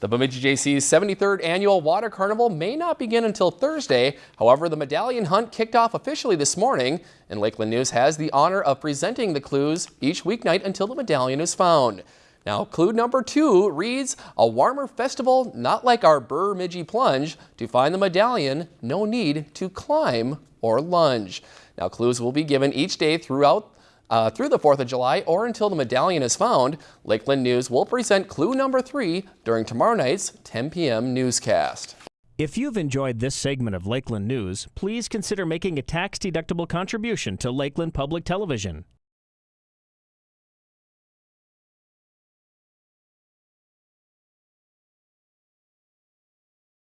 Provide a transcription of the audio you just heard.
The Bemidji Jaycees 73rd annual Water Carnival may not begin until Thursday. However, the medallion hunt kicked off officially this morning, and Lakeland News has the honor of presenting the clues each weeknight until the medallion is found. Now, clue number two reads, a warmer festival not like our Bemidji plunge. To find the medallion, no need to climb or lunge. Now, clues will be given each day throughout uh, through the 4th of July or until the medallion is found. Lakeland News will present clue number three during tomorrow night's 10 p.m. newscast. If you've enjoyed this segment of Lakeland News, please consider making a tax-deductible contribution to Lakeland Public Television.